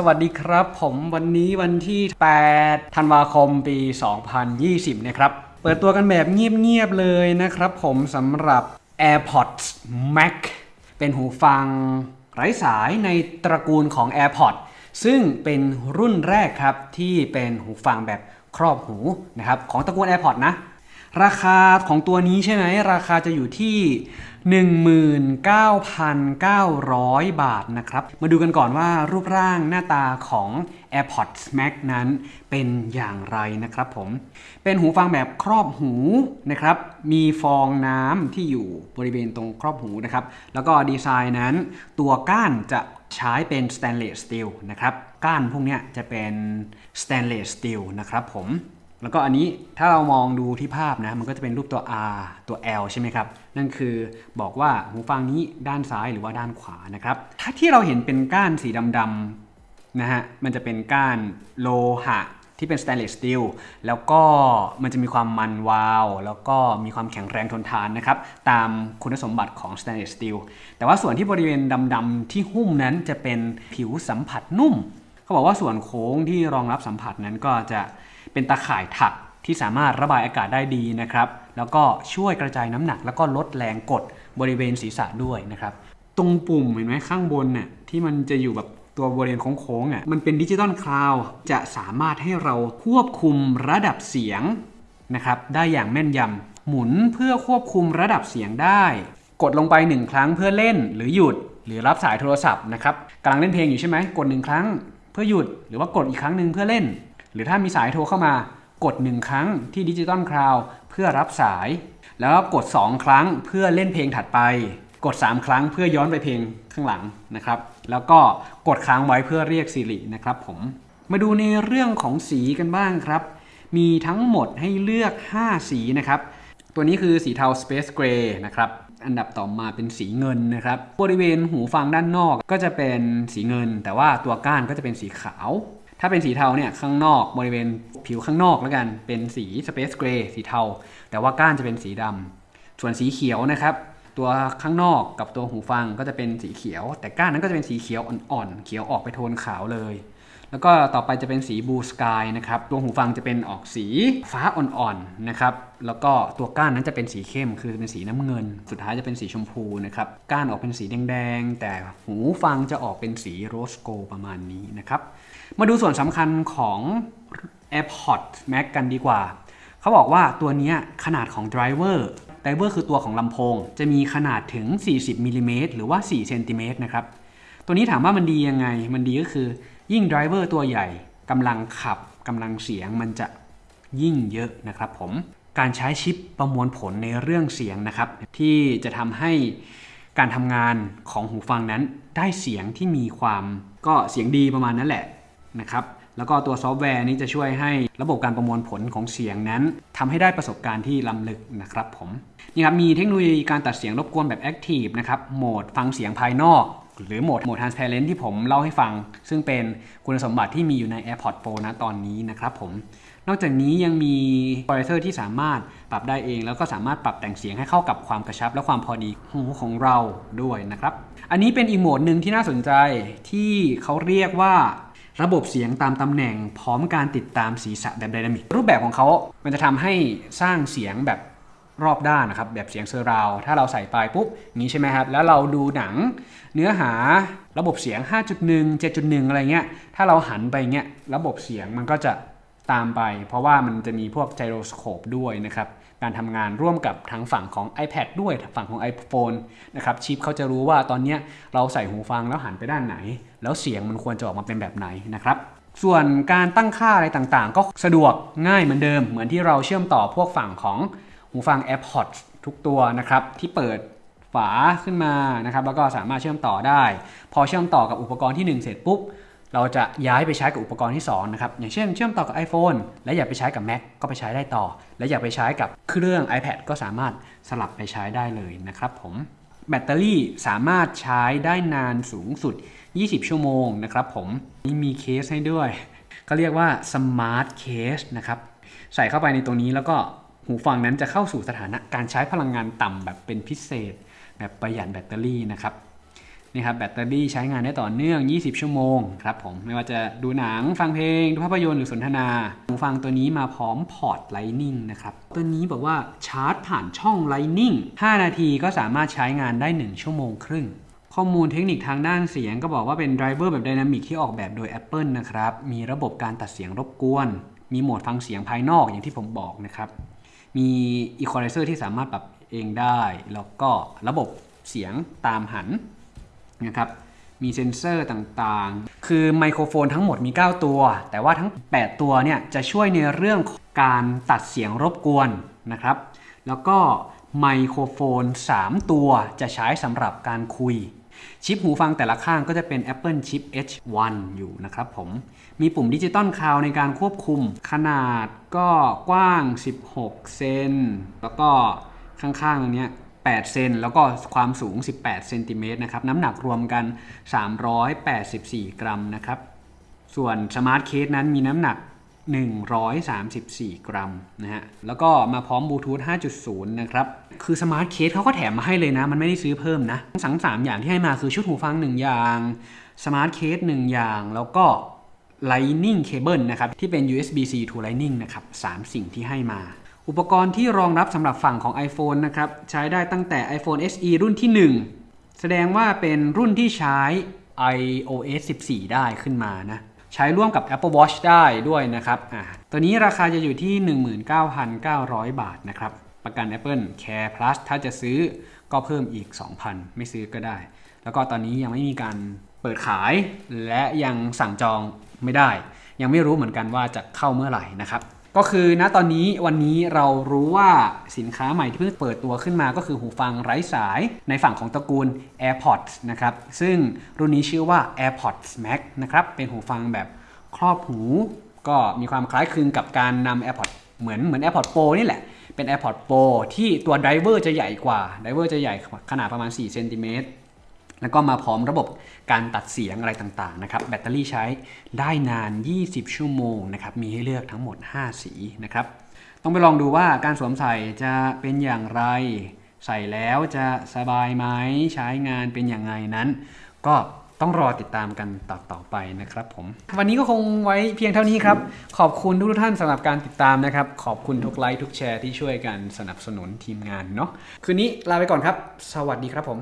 สวัสดีครับ ผมวันนี้วันที่ 8 ธันวาคม ปี 2020 นะครับ เปิดตัวกันแบบเงียบ ๆ เลยนะครับผมสำหรับ AirPods Max เป็นหูฟังไร้สายในตระกูลของ AirPods ซึ่งเป็นรุ่นแรกครับ ที่เป็นหูฟังแบบครอบหูนะครับ ของตระกูล AirPods นะ ราคาของตัวนี้ใช่ไหมราคาจะอยู่ที่ 19,900 บาทนะครับ มาดูกันก่อนว่ารูปร่างหน้าตาของ AirPods Max นั้นเป็นอย่างไรนะครับผม เป็นหูฟังแบบครอบหูนะครับ มีฟองน้ำที่อยู่บริเวณตรงครอบหูนะครับ แล้วก็ดีไซน์นั้นตัวก้านจะใช้เป็น stainless steel นะครับ ก้านพวกนี้จะเป็น stainless steel นะครับผม แล้วก็อันนี้ถ้าเรามองดูที่ภาพนะมันก็จะเป็นรูปตัว R ตัว L ใช่ไหมครับ นั่นคือบอกว่าหูฟังนี้ด้านซ้ายหรือว่าด้านขวานะครับ ถ้าที่เราเห็นเป็นก้านสีดำๆนะฮะมันจะเป็นก้านโลหะที่เป็น stainless steel แล้วก็มันจะมีความมันวาว แล้วก็มีความแข็งแรงทนทานนะครับ ตามคุณสมบัติของ stainless steel แต่ว่าส่วนที่บริเวณดำๆที่หุ้มนั้นจะเป็นผิวสัมผัสนุ่ม เขาบอกว่าส่วนโค้งที่รองรับสัมผัสนั้นก็จะ เป็นตาข่ายถักที่สามารถระบายอากาศได้ดีนะครับ แล้วก็ช่วยกระจายน้ำหนัก แล้วก็ลดแรงกดบริเวณศีรษะด้วยนะครับ ตรงปุ่มเห็นไหมข้างบนน่ะที่มันจะอยู่แบบตัวบริเวณโค้งๆอะมันเป็น Digital Crown จะสามารถให้เราควบคุมระดับเสียงนะครับได้อย่างแม่นยำหมุนเพื่อควบคุมระดับเสียงได้ กดลงไปหนึ่งครั้งเพื่อเล่นหรือหยุดหรือรับสายโทรศัพท์นะครับกำลังเล่นเพลงอยู่ใช่ไหมกดหนึ่งครั้ง เพื่อหยุดหรือว่ากดอีกครั้งหนึ่งเพื่อเล่น หรือถ้ามีสายโทรเข้ามากด 1 ครั้งที่ Digital Crownเพื่อรับสาย แล้วกด 2 ครั้งเพื่อเล่นเพลงถัดไป กด 3 ครั้งเพื่อย้อนไปเพลงข้างหลังนะครับ แล้วก็กดค้างไว้เพื่อเรียกสิรินะครับผมมาดูในเรื่องของสีกันบ้างครับ มีทั้งหมดให้เลือก 5 สีนะครับ ตัวนี้คือสีเทา Space Gray นะครับอันดับต่อมาเป็นสีเงินนะครับ บริเวณหูฟังด้านนอกก็จะเป็นสีเงิน แต่ว่าตัวก้านก็จะเป็นสีขาว ถ้าเป็นสีเทาเนี่ยข้างนอกบริเวณผิวข้างนอกแล้วกัน เป็นสี Space Gray สีเทา แต่ว่าก้านจะเป็นสีดำส่วนสีเขียวนะครับ ตัวข้างนอกกับตัวหูฟังก็จะเป็นสีเขียว แต่ก้านนั้นก็จะเป็นสีเขียวอ่อนๆเขียวออกไปโทนขาวเลย แล้วก็ต่อไปจะเป็นสีบลูสกายนะครับตัวหูฟังจะเป็นออกสีฟ้าอ่อนๆนะครับแล้วก็ตัวก้านนั้นจะเป็นสีเข้มคือเป็นสีน้ำเงิน สุดท้ายจะเป็นสีชมพูนะครับก้านออกเป็นสีแดงๆ แต่หูฟังจะออกเป็นสี rose gold ประมาณนี้นะครับมาดูส่วนสำคัญของ AirPods Max กันดีกว่า เขาบอกว่าตัวนี้ขนาดของ driver driver คือตัวของลำโพง จะมีขนาดถึง 40มิลลิเมตรหรือว่า 4 เซนติเมตรนะครับ ตัวนี้ถามว่ามันดียังไง มันดีก็คือ ยิ่ง driver ตัวใหญ่กำลังขับกำลังเสียงมันจะยิ่งเยอะนะครับผมการใช้ชิปประมวลผลในเรื่องเสียงนะครับ ที่จะทำให้การทำงานของหูฟังนั้นได้เสียงที่มีความก็เสียงดีประมาณนั้นแหละนะครับ แล้วก็ตัวซอฟต์แวร์นี้จะช่วยให้ระบบการประมวลผลของเสียงนั้นทำให้ได้ประสบการณ์ที่ล้ำลึกนะครับผมนี่ครับมีเทคโนโลยีการตัดเสียงรบกวนแบบ Active นะครับโหมดฟังเสียงภายนอก หรือโหมดโหมด transparent ที่ผมเล่าให้ฟัง ซึ่งเป็นคุณสมบัติที่มีอยู่ใน AirPods Pro นะตอนนี้นะครับผมนอกจากนี้ยังมี c o m p r e s s o r ที่สามารถปรับได้เอง แล้วก็สามารถปรับแต่งเสียงให้เข้ากับความกระชับและความพอดีหูของเราด้วยนะครับ อันนี้เป็นอีกโหมดหนึ่งที่น่าสนใจที่เขาเรียกว่า ระบบเสียงตามตำแหน่งพร้อมการติดตามศีรษะแบบไดนามิก รูปแบบของเขา มันจะทำให้สร้างเสียงแบบรอบด้านนะครับ แบบเสียงเซอร์ราว ถ้าเราใส่ไปปุ๊บนี้ใช่ไหมครับ แล้วเราดูหนังเนื้อหาระบบเสียง 5.1 7.1 อะไรเงี้ย ถ้าเราหันไปเงี้ย ระบบเสียงมันก็จะตามไป เพราะว่ามันจะมีพวกไจโรสโคปด้วยนะครับ การทำงานร่วมกับทางฝั่งของ iPad ด้วยฝั่งของ iPhone นะครับชิปเขาจะรู้ว่าตอนนี้เราใส่หูฟังแล้วหันไปด้านไหน แล้วเสียงมันควรจะออกมาเป็นแบบไหนนะครับส่วนการตั้งค่าอะไรต่างๆ ก็สะดวกง่ายเหมือนเดิม เหมือนที่เราเชื่อมต่อพวกฝั่งของหูฟัง AirPods ทุกตัวนะครับที่เปิดฝาขึ้นมานะครับแล้วก็สามารถเชื่อมต่อได้ พอเชื่อมต่อกับอุปกรณ์ที่ 1 เสร็จปุ๊บ เราจะย้ายไปใช้กับอุปกรณ์ที่2นะครับอย่างเช่นเชื่อมต่อกับ iPhone และอยากไปใช้กับ Mac ก็ไปใช้ได้ต่อ และอยากไปใช้กับเครื่อง iPad ก็สามารถสลับไปใช้ได้เลยนะครับผมแบตเตอรี่สามารถใช้ได้นานสูงสุด 20 ชั่วโมงนะครับผมนี่มีเคสให้ด้วยเขาเรียกว่า Smart Case นะครับใส่เข้าไปในตรงนี้แล้วก็หูฟังนั้นจะเข้าสู่สถานะการใช้พลังงานต่ำแบบเป็นพิเศษ แบบประหยัดแบตเตอรี่นะครับ นี่ครับแบตเตอรี่ใช้งานได้ต่อเนื่อง 20 ชั่วโมงครับผมไม่ว่าจะดูหนังฟังเพลง ดูภาพยนตร์หรือสนทนาหูฟังตัวนี้มาพร้อมพอร์ต Lightning นะครับ ตัวนี้บอกว่าชาร์จผ่านช่อง Lightning 5 นาทีก็สามารถใช้งานได้ 1 ชั่วโมงครึ่งข้อมูลเทคนิคทางด้านเสียงก็บอกว่าเป็น driver แบบ dynamic ที่ออกแบบโดย Apple นะครับ มีระบบการตัดเสียงรบกวน มีโหมดฟังเสียงภายนอกอย่างที่ผมบอกนะครับ มี Equalizer ที่สามารถปรับเองได้ แล้วก็ระบบเสียงตามหัน นะครับมีเซ็นเซอร์ต่างๆ คือไมโครโฟนทั้งหมดมี 9 ตัว แต่ว่าทั้ง 8 ตัวเนี่ยจะช่วยในเรื่องของการตัดเสียงรบกวนนะครับ แล้วก็ไมโครโฟน 3 ตัวจะใช้สำหรับการคุย ชิปหูฟังแต่ละข้างก็จะเป็น Apple Chip H1 อยู่นะครับผม มีปุ่ม Digital Crown ในการควบคุม ขนาดก็กว้าง 16 เซน แล้วก็ข้างๆตรงนี้ 8 เซนแล้วก็ความสูง 18 เซนติเมตรนะครับ น้ำหนักรวมกัน 384 กรัมนะครับ ส่วน Smart Case นั้นมีน้ำหนัก 134 กรัมนะฮะ แล้วก็มาพร้อมบลูทูธ 5.0 นะครับ คือ Smart Case เขาก็แถมมาให้เลยนะ มันไม่ได้ซื้อเพิ่มนะทั้งสามอย่างที่ให้มาคือชุดหูฟัง 1 อย่างสมาร์ทเคส1อย่าง แล้วก็ Lightning Cable นะครับ ที่เป็น USB-C to Lightning นะครับ 3 สิ่งที่ให้มา อุปกรณ์ที่รองรับสำหรับฝั่งของ iPhone นะครับใช้ได้ตั้งแต่ iPhone SE รุ่นที่ 1 แสดงว่าเป็นรุ่นที่ใช้ iOS 14 ได้ขึ้นมานะใช้ร่วมกับ Apple Watch ได้ด้วยนะครับอ่าตัวนี้ราคาจะอยู่ที่ 19,900 บาทนะครับ ประกัน Apple Care Plus ถ้าจะซื้อก็เพิ่มอีก 2,000 ไม่ซื้อก็ได้ แล้วก็ตอนนี้ยังไม่มีการเปิดขาย และยังสั่งจองไม่ได้ ยังไม่รู้เหมือนกันว่าจะเข้าเมื่อไหร่นะครับ ก็คือณตอนนี้วันนี้เรารู้ว่าสินค้าใหม่ที่เพิ่งเปิดตัวขึ้นมาก็คือหูฟังไร้สายในฝั่งของตระกูล AirPods นะครับ ซึ่งรุ่นนี้ชื่อว่า AirPods Max นะครับ เป็นหูฟังแบบครอบหู ก็มีความคล้ายคลึงกับการนำ AirPods เหมือนเหมือน AirPods Pro นี่แหละ เป็น AirPods Pro ที่ตัว driver จะใหญ่กว่า driver จะใหญ่ขนาดประมาณ4เซนติเมตร แล้วก็มาพร้อมระบบการตัดเสียงอะไรต่างๆนะครับแบตเตอรี่ใช้ได้นาน 20 ชั่วโมงนะครับมีให้เลือกทั้งหมด 5 สีนะครับต้องไปลองดูว่าการสวมใส่จะเป็นอย่างไร ใส่แล้วจะสบายไหมใช้งานเป็นอย่างไงนั้น ก็ต้องรอติดตามกันต่อต่อไปนะครับผม วันนี้ก็คงไว้เพียงเท่านี้ครับ ขอบคุณทุกท่านสำหรับการติดตามนะครับ ขอบคุณทุกไลค์ทุกแชร์ที่ช่วยกันสนับสนุนทีมงานเนาะคืนนี้ลาไปก่อนครับ สวัสดีครับผม